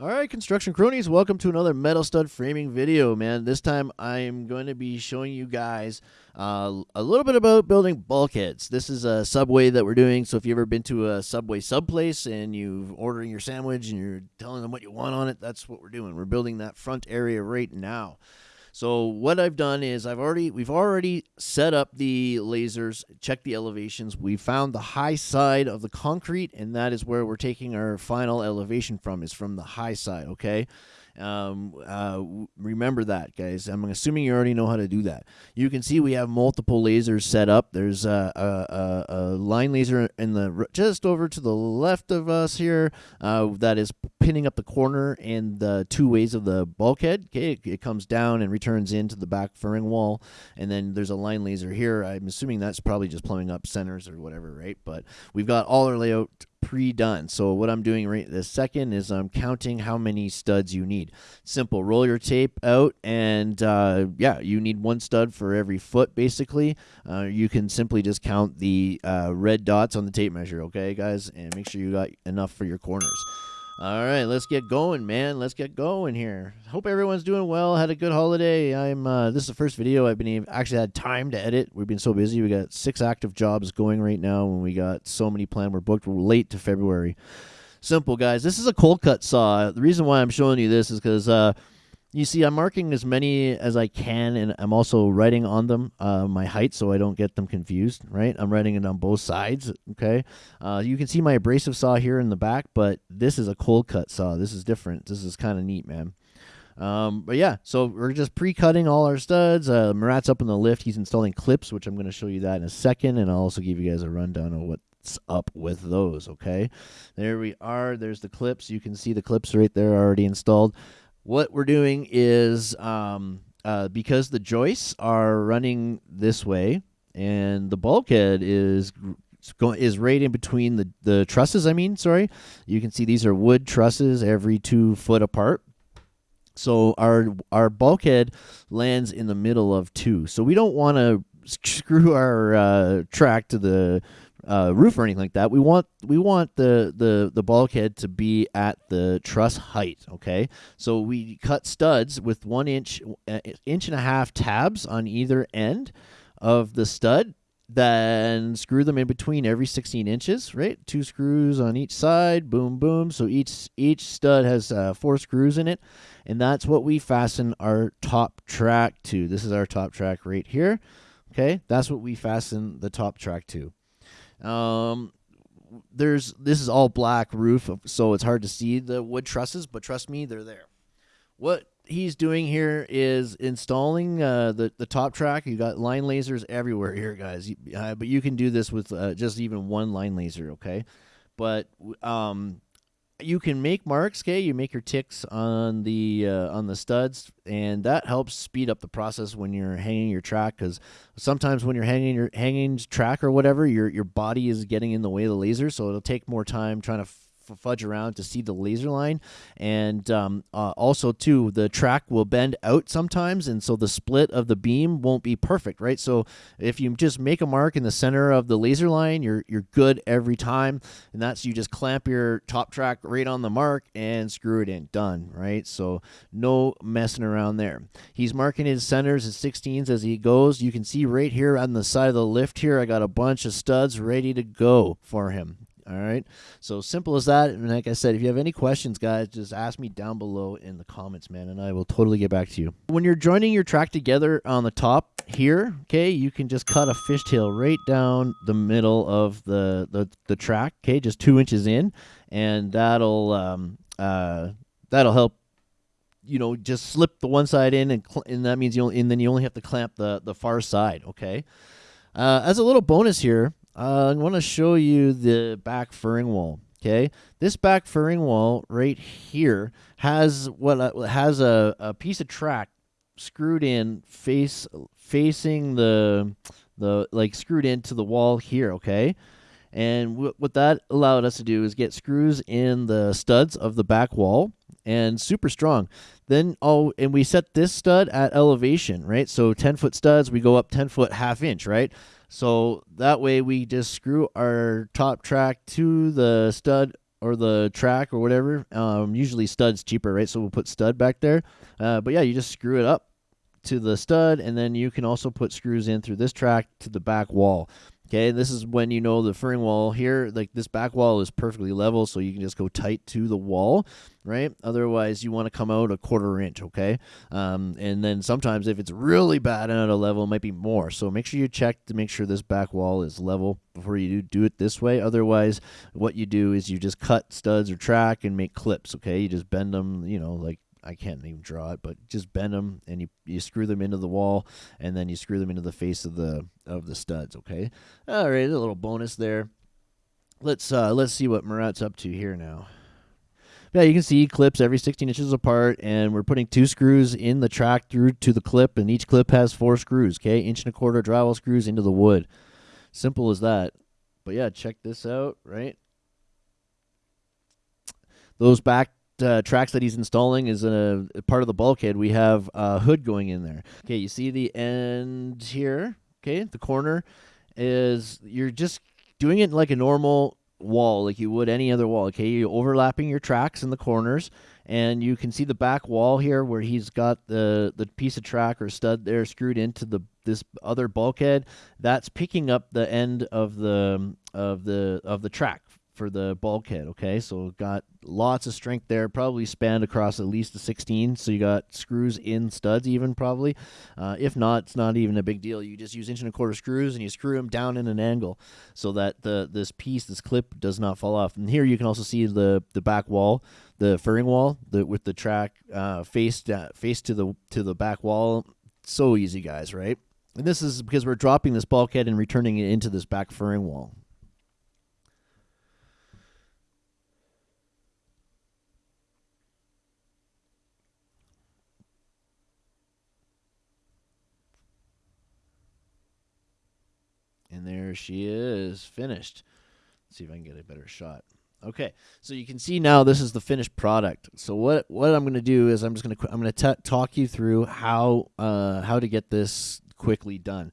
All right, construction cronies, welcome to another metal stud framing video, man. This time I'm going to be showing you guys uh, a little bit about building bulkheads. This is a subway that we're doing, so if you've ever been to a subway sub place and you're ordering your sandwich and you're telling them what you want on it, that's what we're doing. We're building that front area right now. So what I've done is I've already we've already set up the lasers, checked the elevations. We found the high side of the concrete, and that is where we're taking our final elevation from. Is from the high side. Okay. Um, uh, remember that, guys. I'm assuming you already know how to do that. You can see we have multiple lasers set up. There's a, a, a, a line laser in the just over to the left of us here uh, that is pinning up the corner and the two ways of the bulkhead. Okay, it, it comes down and returns into the back furring wall, and then there's a line laser here. I'm assuming that's probably just plumbing up centers or whatever, right? But we've got all our layout pre-done. So what I'm doing right this second is I'm counting how many studs you need. Simple. Roll your tape out, and uh, yeah, you need one stud for every foot, basically. Uh, you can simply just count the uh, red dots on the tape measure, okay, guys? And make sure you got enough for your corners. All right, let's get going, man. Let's get going here. Hope everyone's doing well. Had a good holiday. I'm. Uh, this is the first video I've been actually had time to edit. We've been so busy. We got six active jobs going right now, and we got so many planned. We're booked late to February. Simple, guys. This is a cold cut saw. The reason why I'm showing you this is because uh, you see, I'm marking as many as I can, and I'm also writing on them uh, my height so I don't get them confused, right? I'm writing it on both sides, okay? Uh, you can see my abrasive saw here in the back, but this is a cold cut saw. This is different. This is kind of neat, man. Um, but yeah, so we're just pre-cutting all our studs. Uh, Murat's up in the lift. He's installing clips, which I'm going to show you that in a second, and I'll also give you guys a rundown of what's up with those, okay? There we are. There's the clips. You can see the clips right there already installed what we're doing is um, uh, because the joists are running this way and the bulkhead is is right in between the the trusses. I mean, sorry, you can see these are wood trusses every two foot apart. So our our bulkhead lands in the middle of two. So we don't want to screw our uh, track to the uh, roof or anything like that. We want we want the the the bulkhead to be at the truss height. Okay, so we cut studs with one inch uh, inch and a half tabs on either end of the stud. Then screw them in between every 16 inches. Right, two screws on each side. Boom, boom. So each each stud has uh, four screws in it, and that's what we fasten our top track to. This is our top track right here. Okay, that's what we fasten the top track to. Um, there's this is all black roof, so it's hard to see the wood trusses, but trust me, they're there. What he's doing here is installing uh, the the top track. You got line lasers everywhere here, guys. Uh, but you can do this with uh, just even one line laser, okay? But um, you can make marks okay? You make your ticks on the uh, on the studs and that helps speed up the process when you're hanging your track because sometimes when you're hanging your hanging track or whatever your your body is getting in the way of the laser so it'll take more time trying to fudge around to see the laser line. And um, uh, also too the track will bend out sometimes and so the split of the beam won't be perfect right? So if you just make a mark in the center of the laser line you're you're good every time. And that's you just clamp your top track right on the mark and screw it in. Done right? So no messing around there. He's marking his centers and 16s as he goes. You can see right here on the side of the lift here I got a bunch of studs ready to go for him all right. So simple as that. And like I said, if you have any questions, guys, just ask me down below in the comments, man, and I will totally get back to you. When you're joining your track together on the top here, okay, you can just cut a fishtail right down the middle of the, the, the track, okay, just two inches in, and that'll um, uh, that'll help you know just slip the one side in and, and that means you and then you only have to clamp the the far side okay uh, as a little bonus here uh, I want to show you the back furring wall. Okay, this back furring wall right here has what uh, has a, a piece of track screwed in face facing the the like screwed into the wall here. Okay, and what that allowed us to do is get screws in the studs of the back wall and super strong. Then oh, and we set this stud at elevation, right? So 10 foot studs, we go up 10 foot half inch, right? So that way we just screw our top track to the stud or the track or whatever. Um, usually stud's cheaper, right? So we'll put stud back there. Uh, but yeah, you just screw it up to the stud, and then you can also put screws in through this track to the back wall. Okay, this is when you know the furring wall here, like this back wall is perfectly level, so you can just go tight to the wall, right? Otherwise, you want to come out a quarter inch, okay? Um, and then sometimes if it's really bad and out of level, it might be more. So make sure you check to make sure this back wall is level before you do, do it this way. Otherwise, what you do is you just cut studs or track and make clips, okay? You just bend them, you know, like I can't even draw it, but just bend them and you, you screw them into the wall and then you screw them into the face of the of the studs. Okay, all right, a little bonus there. Let's uh, let's see what Murat's up to here now. Yeah, you can see clips every 16 inches apart, and we're putting two screws in the track through to the clip, and each clip has four screws. Okay, inch and a quarter drywall screws into the wood. Simple as that. But yeah, check this out, right? Those back uh, tracks that he's installing is a, a, part of the bulkhead. We have a hood going in there. Okay, you see the end here. Okay, the corner is you're just doing it like a normal wall, like you would any other wall. Okay, you're overlapping your tracks in the corners, and you can see the back wall here where he's got the the piece of track or stud there screwed into the this other bulkhead. That's picking up the end of the of the of the track for the bulkhead. Okay, so got lots of strength there. Probably spanned across at least a 16. So you got screws in studs, even probably. Uh, if not, it's not even a big deal. You just use inch and a quarter screws and you screw them down in an angle so that the this piece, this clip, does not fall off. And here you can also see the the back wall, the furring wall, the with the track uh, faced uh, face to the to the back wall. So easy, guys, right? And this is because we're dropping this bulkhead and returning it into this back furring wall. And there she is, finished. Let's see if I can get a better shot. Okay, so you can see now this is the finished product. So what what I'm going to do is I'm just going to I'm going to talk you through how uh, how to get this quickly done.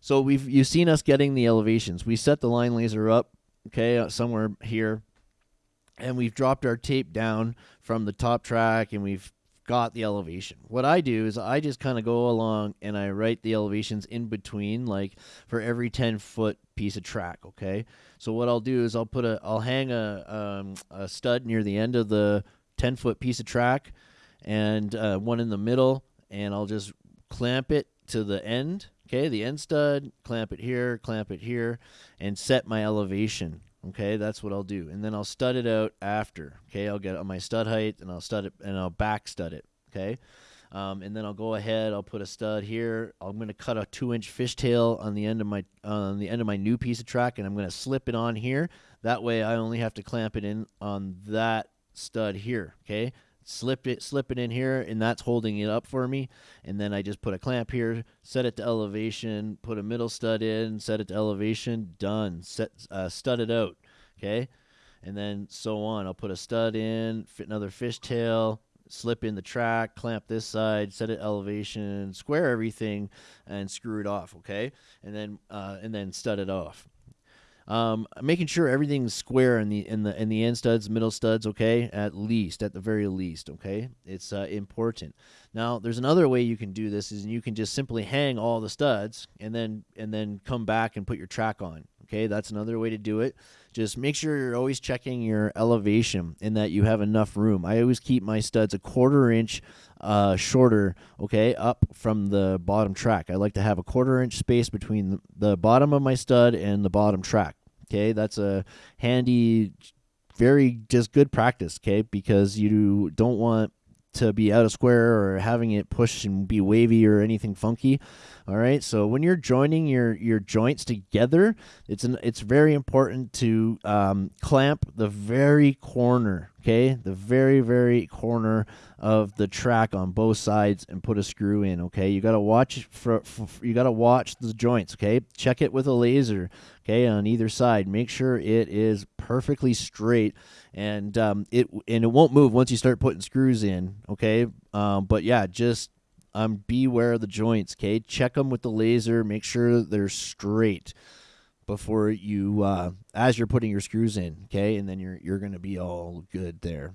So we've you've seen us getting the elevations. We set the line laser up, okay, uh, somewhere here, and we've dropped our tape down from the top track, and we've got the elevation. What I do is I just kind of go along and I write the elevations in between, like for every 10 foot piece of track. Okay. So what I'll do is I'll put a, I'll hang a, um, a stud near the end of the 10 foot piece of track and uh, one in the middle, and I'll just clamp it to the end. Okay. The end stud, clamp it here, clamp it here, and set my elevation. Okay, that's what I'll do. And then I'll stud it out after. Okay, I'll get on my stud height and I'll stud it and I'll back stud it. Okay. Um, and then I'll go ahead. I'll put a stud here. I'm going to cut a two-inch fishtail on the end of my on the end of my new piece of track, and I'm going to slip it on here. That way, I only have to clamp it in on that stud here. Okay, slip it slip it in here and that's holding it up for me. And then I just put a clamp here set it to elevation put a middle stud in set it to elevation done. Set uh, stud it out okay? And then so on. I'll put a stud in fit another fishtail slip in the track clamp this side set it elevation square everything and screw it off okay? And then uh, and then stud it off um, making sure everything's square in the in the in the end studs, middle studs, okay, at least, at the very least, okay. It's uh, important. Now, there's another way you can do this is you can just simply hang all the studs and then and then come back and put your track on. Okay, that's another way to do it. Just make sure you're always checking your elevation and that you have enough room. I always keep my studs a quarter inch uh, shorter, okay, up from the bottom track. I like to have a quarter inch space between the bottom of my stud and the bottom track. Okay, that's a handy, very just good practice. Okay, because you don't want to be out of square or having it push and be wavy or anything funky. All right. So when you're joining your your joints together, it's an it's very important to um, clamp the very corner. Okay, the very very corner of the track on both sides and put a screw in. Okay, you gotta watch for, for you gotta watch the joints. Okay, check it with a laser. Okay, on either side, make sure it is perfectly straight and um, it and it won't move once you start putting screws in. Okay, um, but yeah, just um, beware of the joints. Okay, check them with the laser. Make sure they're straight. before you uh, as you're putting your screws in. Okay, and then you're you're gonna be all good there.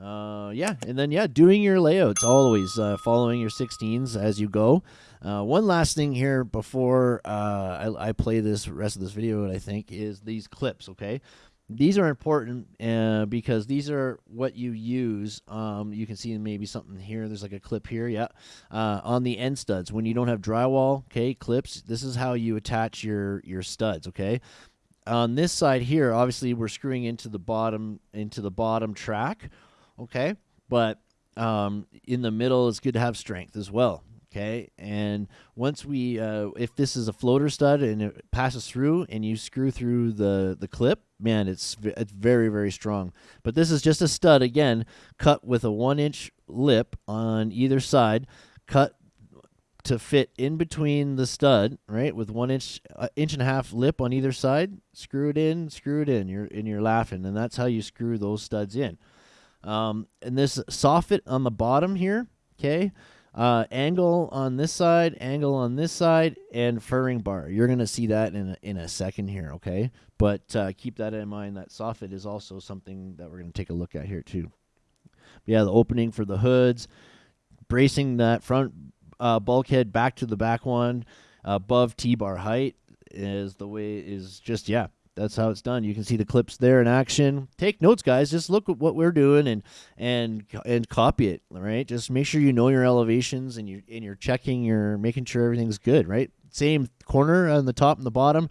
Uh, yeah, and then yeah, doing your layouts always, uh, following your 16s as you go. Uh, one last thing here before uh, I, I play this rest of this video, I think, is these clips. Okay, these are important uh, because these are what you use. Um, you can see maybe something here. There's like a clip here, yeah, uh, on the end studs. When you don't have drywall, okay, clips. This is how you attach your your studs. Okay, on this side here, obviously we're screwing into the bottom into the bottom track. Okay, but um, in the middle, it's good to have strength as well. Okay, and once we, uh, if this is a floater stud and it passes through, and you screw through the the clip, man, it's it's very very strong. But this is just a stud again, cut with a one inch lip on either side, cut to fit in between the stud, right, with one inch uh, inch and a half lip on either side. Screw it in, screw it in. You're and you're laughing, and that's how you screw those studs in. Um, and this soffit on the bottom here, okay uh, angle on this side, angle on this side, and furring bar. You're going to see that in a, in a second here, okay? But uh, keep that in mind. That soffit is also something that we're going to take a look at here too. Yeah, the opening for the hoods, bracing that front uh, bulkhead back to the back one above T-bar height is the way is just yeah that's how it's done. You can see the clips there in action. Take notes, guys. Just look at what we're doing and and and copy it. Right. Just make sure you know your elevations and you and you're checking. You're making sure everything's good. Right. Same corner on the top and the bottom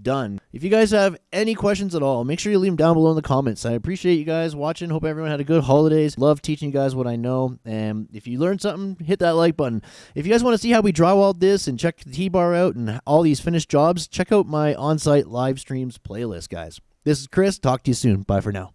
done. If you guys have any questions at all, make sure you leave them down below in the comments. I appreciate you guys watching. Hope everyone had a good holidays. Love teaching you guys what I know. And if you learned something, hit that like button. If you guys want to see how we drywalled this and check the T-bar out and all these finished jobs, check out my on-site live streams playlist, guys. This is Chris. Talk to you soon. Bye for now.